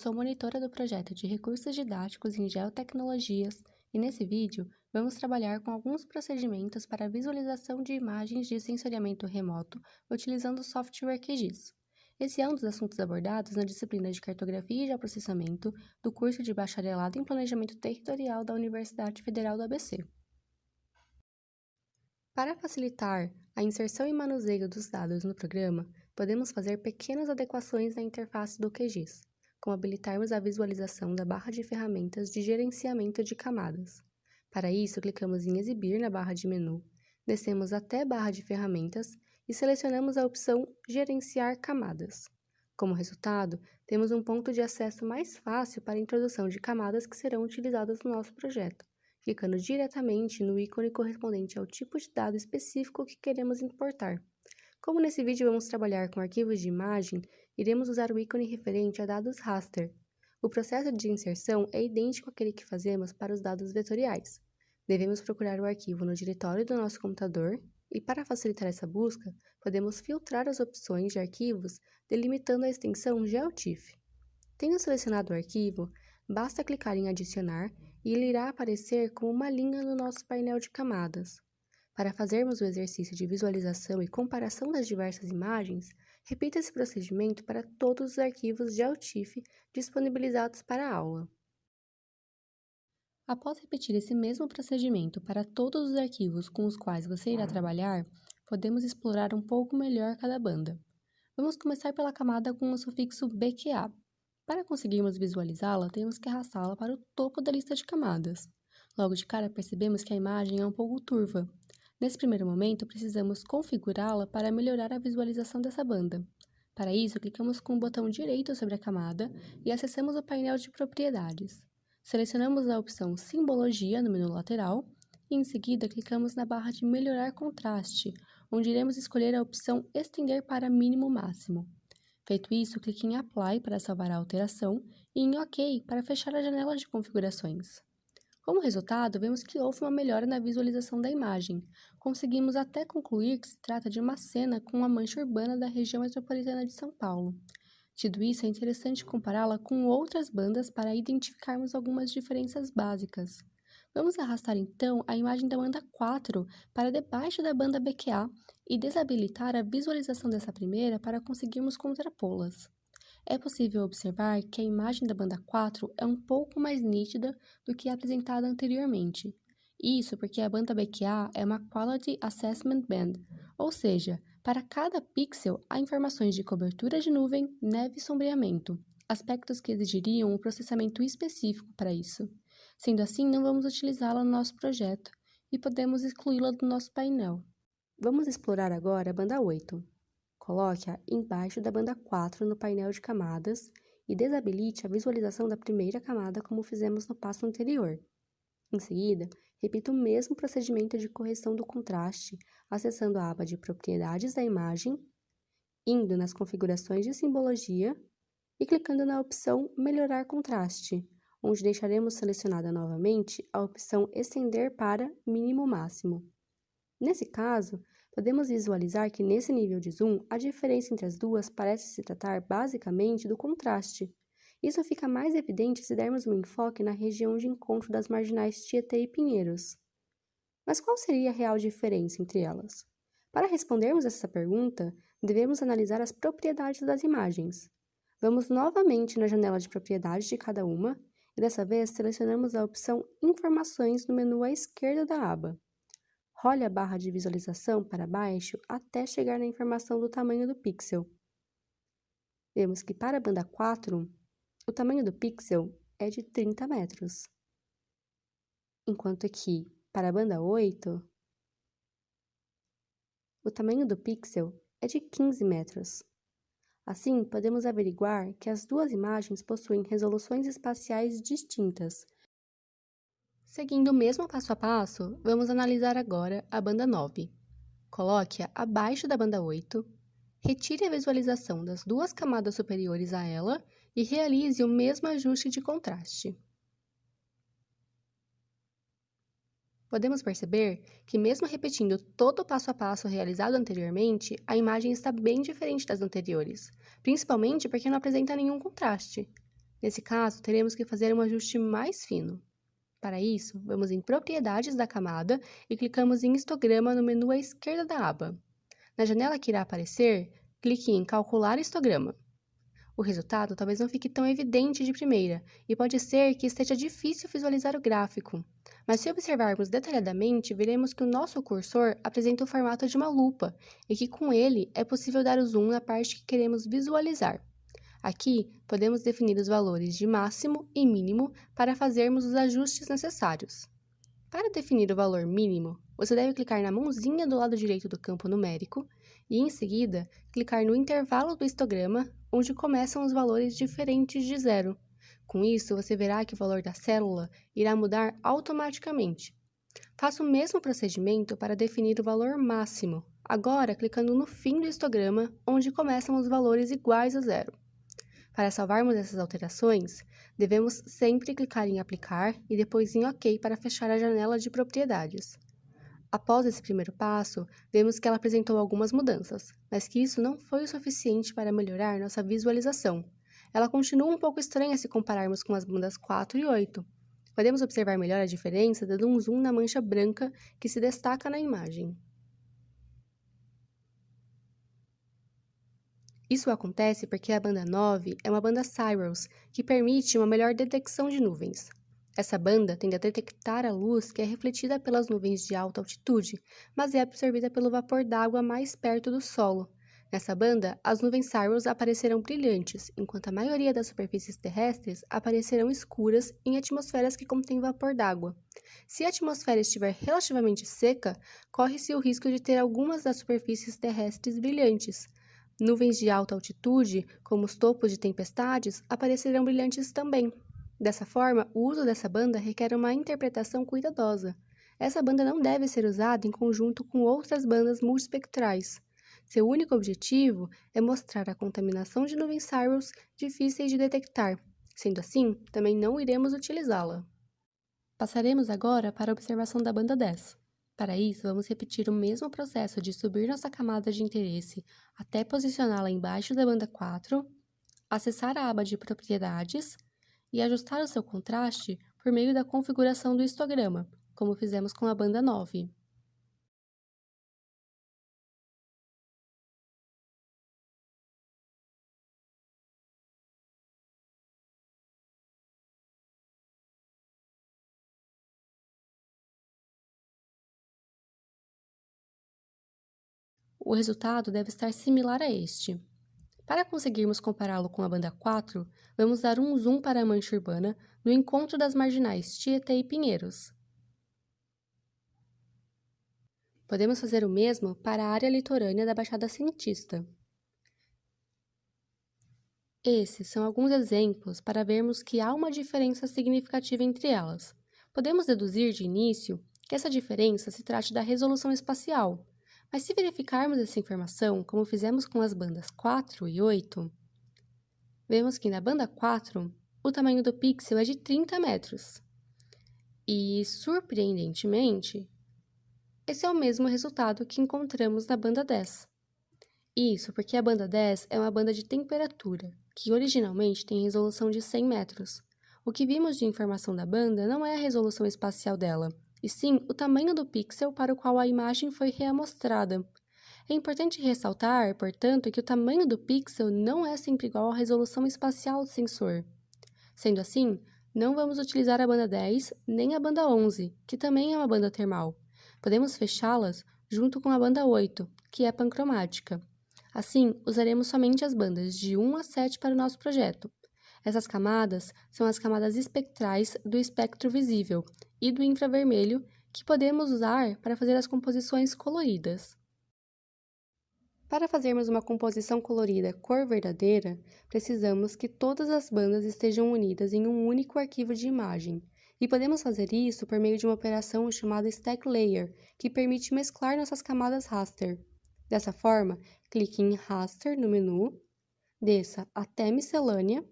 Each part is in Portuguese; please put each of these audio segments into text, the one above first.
sou monitora do projeto de recursos didáticos em geotecnologias e nesse vídeo vamos trabalhar com alguns procedimentos para visualização de imagens de sensoriamento remoto utilizando o software QGIS. Esse é um dos assuntos abordados na disciplina de Cartografia e Geoprocessamento do curso de Bacharelado em Planejamento Territorial da Universidade Federal do ABC. Para facilitar a inserção e manuseio dos dados no programa, podemos fazer pequenas adequações na interface do QGIS, como habilitarmos a visualização da barra de ferramentas de gerenciamento de camadas. Para isso, clicamos em Exibir na barra de menu, descemos até Barra de Ferramentas e selecionamos a opção Gerenciar camadas. Como resultado, temos um ponto de acesso mais fácil para a introdução de camadas que serão utilizadas no nosso projeto, clicando diretamente no ícone correspondente ao tipo de dado específico que queremos importar. Como nesse vídeo vamos trabalhar com arquivos de imagem, iremos usar o ícone referente a dados raster. O processo de inserção é idêntico àquele que fazemos para os dados vetoriais. Devemos procurar o arquivo no diretório do nosso computador e, para facilitar essa busca, podemos filtrar as opções de arquivos delimitando a extensão GeoTIFF. Tendo selecionado o arquivo, basta clicar em Adicionar e ele irá aparecer como uma linha no nosso painel de camadas. Para fazermos o exercício de visualização e comparação das diversas imagens, repita esse procedimento para todos os arquivos GeoTIFF disponibilizados para a aula. Após repetir esse mesmo procedimento para todos os arquivos com os quais você irá trabalhar, podemos explorar um pouco melhor cada banda. Vamos começar pela camada com o sufixo BQA. Para conseguirmos visualizá-la, temos que arrastá-la para o topo da lista de camadas. Logo de cara percebemos que a imagem é um pouco turva, Nesse primeiro momento, precisamos configurá-la para melhorar a visualização dessa banda. Para isso, clicamos com o botão direito sobre a camada e acessamos o painel de propriedades. Selecionamos a opção Simbologia no menu lateral e, em seguida, clicamos na barra de Melhorar contraste, onde iremos escolher a opção Estender para mínimo máximo. Feito isso, clique em Apply para salvar a alteração e em OK para fechar a janela de configurações. Como resultado, vemos que houve uma melhora na visualização da imagem. Conseguimos até concluir que se trata de uma cena com uma mancha urbana da região metropolitana de São Paulo. Tido isso, é interessante compará-la com outras bandas para identificarmos algumas diferenças básicas. Vamos arrastar então a imagem da banda 4 para debaixo da banda BQA e desabilitar a visualização dessa primeira para conseguirmos contrapô-las é possível observar que a imagem da banda 4 é um pouco mais nítida do que a apresentada anteriormente. Isso porque a banda BQA é uma Quality Assessment Band, ou seja, para cada pixel há informações de cobertura de nuvem, neve e sombreamento, aspectos que exigiriam um processamento específico para isso. Sendo assim, não vamos utilizá-la no nosso projeto e podemos excluí-la do nosso painel. Vamos explorar agora a banda 8. Coloque-a embaixo da banda 4 no painel de camadas e desabilite a visualização da primeira camada como fizemos no passo anterior. Em seguida, repita o mesmo procedimento de correção do contraste, acessando a aba de Propriedades da imagem, indo nas configurações de simbologia e clicando na opção Melhorar contraste, onde deixaremos selecionada novamente a opção Estender para Mínimo Máximo. Nesse caso, podemos visualizar que nesse nível de zoom, a diferença entre as duas parece se tratar basicamente do contraste. Isso fica mais evidente se dermos um enfoque na região de encontro das marginais Tietê e Pinheiros. Mas qual seria a real diferença entre elas? Para respondermos essa pergunta, devemos analisar as propriedades das imagens. Vamos novamente na janela de propriedades de cada uma e dessa vez selecionamos a opção Informações no menu à esquerda da aba. Role a barra de visualização para baixo até chegar na informação do tamanho do pixel. Vemos que para a banda 4, o tamanho do pixel é de 30 metros, enquanto que para a banda 8, o tamanho do pixel é de 15 metros. Assim, podemos averiguar que as duas imagens possuem resoluções espaciais distintas, Seguindo o mesmo passo a passo, vamos analisar agora a banda 9. Coloque-a abaixo da banda 8, retire a visualização das duas camadas superiores a ela e realize o mesmo ajuste de contraste. Podemos perceber que, mesmo repetindo todo o passo a passo realizado anteriormente, a imagem está bem diferente das anteriores, principalmente porque não apresenta nenhum contraste. Nesse caso, teremos que fazer um ajuste mais fino. Para isso, vamos em Propriedades da camada e clicamos em Histograma no menu à esquerda da aba. Na janela que irá aparecer, clique em Calcular histograma. O resultado talvez não fique tão evidente de primeira, e pode ser que esteja difícil visualizar o gráfico. Mas se observarmos detalhadamente, veremos que o nosso cursor apresenta o formato de uma lupa, e que com ele é possível dar o zoom na parte que queremos visualizar. Aqui, podemos definir os valores de máximo e mínimo para fazermos os ajustes necessários. Para definir o valor mínimo, você deve clicar na mãozinha do lado direito do campo numérico e, em seguida, clicar no intervalo do histograma, onde começam os valores diferentes de zero. Com isso, você verá que o valor da célula irá mudar automaticamente. Faça o mesmo procedimento para definir o valor máximo, agora clicando no fim do histograma, onde começam os valores iguais a zero. Para salvarmos essas alterações, devemos sempre clicar em Aplicar e depois em OK para fechar a janela de propriedades. Após esse primeiro passo, vemos que ela apresentou algumas mudanças, mas que isso não foi o suficiente para melhorar nossa visualização. Ela continua um pouco estranha se compararmos com as bandas 4 e 8. Podemos observar melhor a diferença dando um zoom na mancha branca que se destaca na imagem. Isso acontece porque a banda 9 é uma banda Cyrus, que permite uma melhor detecção de nuvens. Essa banda tende a detectar a luz que é refletida pelas nuvens de alta altitude, mas é absorvida pelo vapor d'água mais perto do solo. Nessa banda, as nuvens Cyrus aparecerão brilhantes, enquanto a maioria das superfícies terrestres aparecerão escuras em atmosferas que contêm vapor d'água. Se a atmosfera estiver relativamente seca, corre-se o risco de ter algumas das superfícies terrestres brilhantes. Nuvens de alta altitude, como os topos de tempestades, aparecerão brilhantes também. Dessa forma, o uso dessa banda requer uma interpretação cuidadosa. Essa banda não deve ser usada em conjunto com outras bandas multispectrais. Seu único objetivo é mostrar a contaminação de nuvens Cyrus difíceis de detectar. Sendo assim, também não iremos utilizá-la. Passaremos agora para a observação da banda 10. Para isso, vamos repetir o mesmo processo de subir nossa camada de interesse até posicioná-la embaixo da banda 4, acessar a aba de Propriedades, e ajustar o seu contraste por meio da configuração do histograma, como fizemos com a banda 9. O resultado deve estar similar a este. Para conseguirmos compará-lo com a banda 4, vamos dar um zoom para a mancha urbana no encontro das marginais Tietê e Pinheiros. Podemos fazer o mesmo para a área litorânea da Baixada Santista. Esses são alguns exemplos para vermos que há uma diferença significativa entre elas. Podemos deduzir de início que essa diferença se trate da resolução espacial, mas se verificarmos essa informação, como fizemos com as bandas 4 e 8, vemos que na banda 4, o tamanho do pixel é de 30 metros. E, surpreendentemente, esse é o mesmo resultado que encontramos na banda 10. Isso porque a banda 10 é uma banda de temperatura, que originalmente tem resolução de 100 metros. O que vimos de informação da banda não é a resolução espacial dela, e sim o tamanho do pixel para o qual a imagem foi reamostrada. É importante ressaltar, portanto, que o tamanho do pixel não é sempre igual à resolução espacial do sensor. Sendo assim, não vamos utilizar a banda 10 nem a banda 11, que também é uma banda termal. Podemos fechá-las junto com a banda 8, que é pancromática. Assim, usaremos somente as bandas de 1 a 7 para o nosso projeto. Essas camadas são as camadas espectrais do espectro visível e do infravermelho que podemos usar para fazer as composições coloridas. Para fazermos uma composição colorida cor verdadeira, precisamos que todas as bandas estejam unidas em um único arquivo de imagem, e podemos fazer isso por meio de uma operação chamada Stack Layer, que permite mesclar nossas camadas raster. Dessa forma, clique em Raster no menu, desça até Miscelânea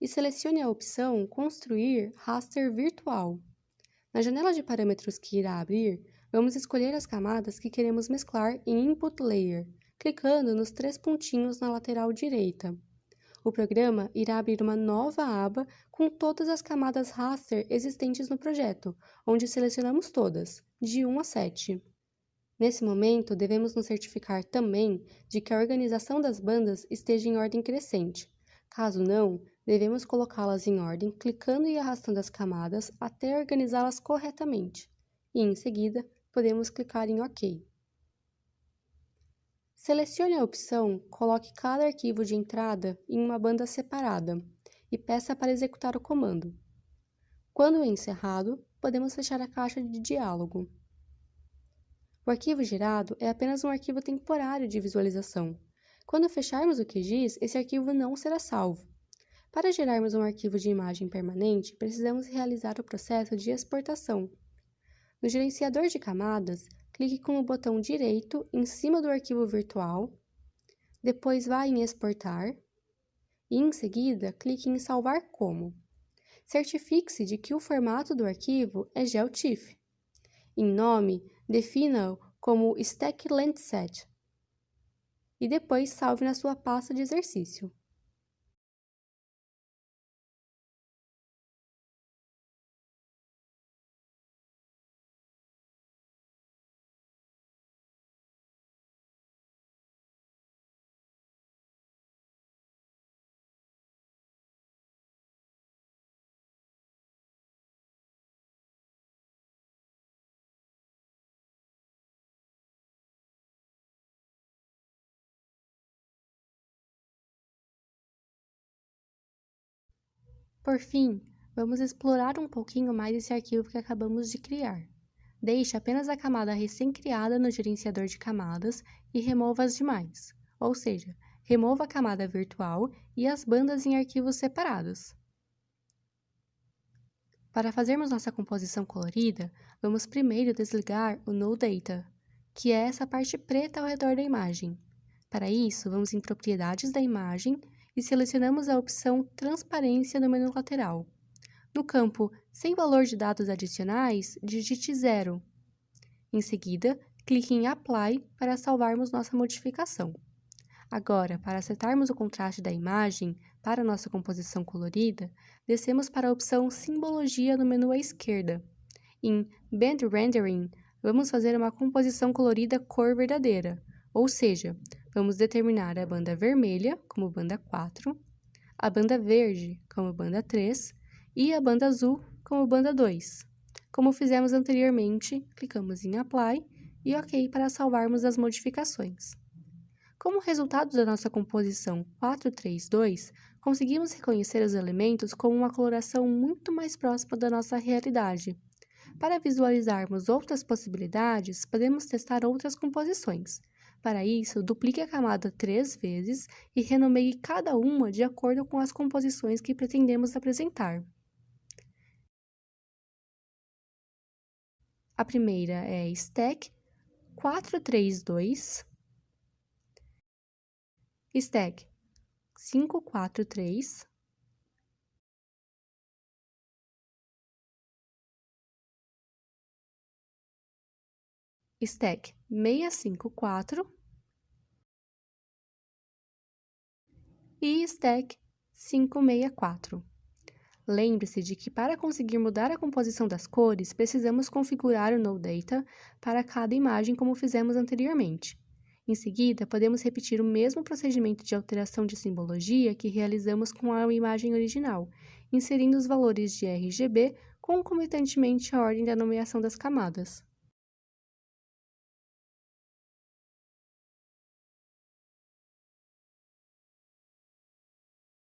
e selecione a opção Construir raster virtual. Na janela de parâmetros que irá abrir, vamos escolher as camadas que queremos mesclar em Input Layer, clicando nos três pontinhos na lateral direita. O programa irá abrir uma nova aba com todas as camadas raster existentes no projeto, onde selecionamos todas, de 1 a 7. Nesse momento, devemos nos certificar também de que a organização das bandas esteja em ordem crescente. Caso não, devemos colocá-las em ordem clicando e arrastando as camadas até organizá-las corretamente. E, em seguida, podemos clicar em OK. Selecione a opção Coloque cada arquivo de entrada em uma banda separada e peça para executar o comando. Quando encerrado, podemos fechar a caixa de diálogo. O arquivo gerado é apenas um arquivo temporário de visualização. Quando fecharmos o QGIS, esse arquivo não será salvo. Para gerarmos um arquivo de imagem permanente, precisamos realizar o processo de exportação. No gerenciador de camadas, clique com o botão direito em cima do arquivo virtual, depois vá em exportar e, em seguida, clique em salvar como. Certifique-se de que o formato do arquivo é GeoTIFF. Em nome, defina-o como Stack Landsat e depois salve na sua pasta de exercício. Por fim, vamos explorar um pouquinho mais esse arquivo que acabamos de criar. Deixe apenas a camada recém-criada no gerenciador de camadas e remova as demais, ou seja, remova a camada virtual e as bandas em arquivos separados. Para fazermos nossa composição colorida, vamos primeiro desligar o No Data, que é essa parte preta ao redor da imagem. Para isso, vamos em Propriedades da imagem e selecionamos a opção Transparência no menu lateral. No campo Sem valor de dados adicionais, digite 0. Em seguida, clique em Apply para salvarmos nossa modificação. Agora, para setarmos o contraste da imagem para nossa composição colorida, descemos para a opção Simbologia no menu à esquerda. Em Band Rendering, vamos fazer uma composição colorida cor verdadeira, ou seja, vamos determinar a banda vermelha como banda 4, a banda verde como banda 3 e a banda azul como banda 2. Como fizemos anteriormente, clicamos em Apply e OK para salvarmos as modificações. Como resultado da nossa composição 432, conseguimos reconhecer os elementos com uma coloração muito mais próxima da nossa realidade. Para visualizarmos outras possibilidades, podemos testar outras composições. Para isso, duplique a camada três vezes e renomeie cada uma de acordo com as composições que pretendemos apresentar. A primeira é Stack 432, Stack 543, Stack 654 e Stack 564. Lembre-se de que para conseguir mudar a composição das cores, precisamos configurar o NoData para cada imagem como fizemos anteriormente. Em seguida, podemos repetir o mesmo procedimento de alteração de simbologia que realizamos com a imagem original, inserindo os valores de RGB concomitantemente à ordem da nomeação das camadas.